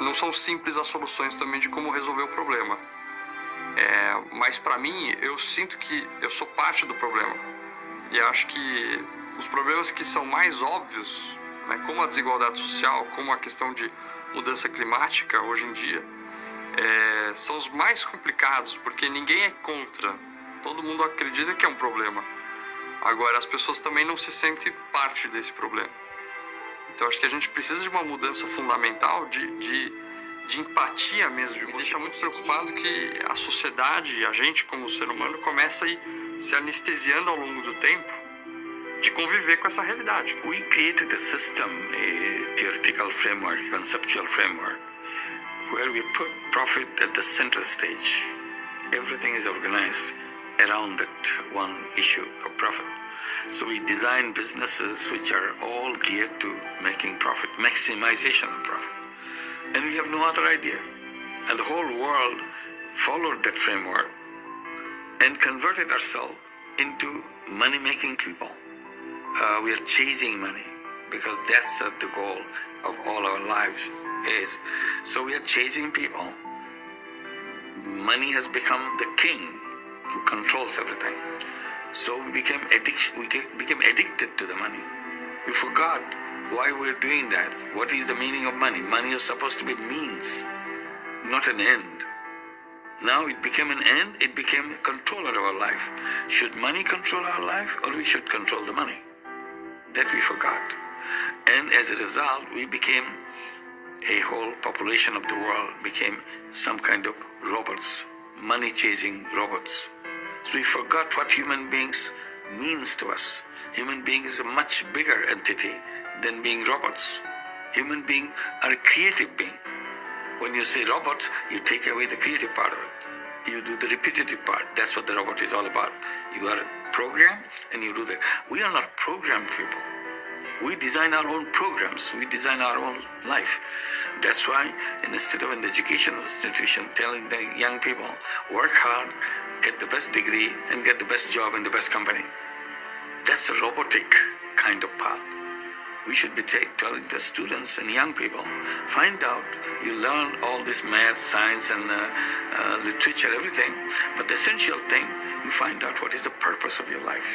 não são simples as soluções também de como resolver o problema. É, mas para mim, eu sinto que eu sou parte do problema. E acho que os problemas que são mais óbvios, né, como a desigualdade social, como a questão de mudança climática hoje em dia, é, são os mais complicados, porque ninguém é contra. Todo mundo acredita que é um problema. Agora, as pessoas também não se sentem parte desse problema. Então, acho que a gente precisa de uma mudança fundamental de, de, de empatia mesmo. Me deixa muito preocupado que a sociedade, a gente como ser humano, começa a ir se anestesiando ao longo do tempo de conviver com essa realidade. We created a system, a theoretical framework, conceptual framework, where we put profit at the center stage. Everything is organized around that one issue of profit. So we design businesses which are all geared to making profit, maximization of profit. And we have no other idea. And the whole world followed that framework and converted ourselves into money-making people. Uh, we are chasing money because that's uh, the goal of all our lives is. So we are chasing people. Money has become the king who controls everything. So we became addic- we became addicted to the money. We forgot why we're doing that. What is the meaning of money? Money is supposed to be means, not an end. Now it became an end, it became a controller of our life. Should money control our life or we should control the money? That we forgot. And as a result, we became a whole population of the world became some kind of robots, money chasing robots. So we forgot what human beings means to us. Human being is a much bigger entity than being robots. Human being are a creative being. When you say robots, you take away the creative part of it. You do the repetitive part. That's what the robot is all about. You are programmed and you do that. We are not programmed people. We design our own programs. We design our own life. That's why instead of an educational institution telling the young people, work hard, get the best degree, and get the best job in the best company. That's a robotic kind of path. We should be telling the students and young people, find out, you learn all this math, science, and uh, uh, literature, everything, but the essential thing, you find out what is the purpose of your life.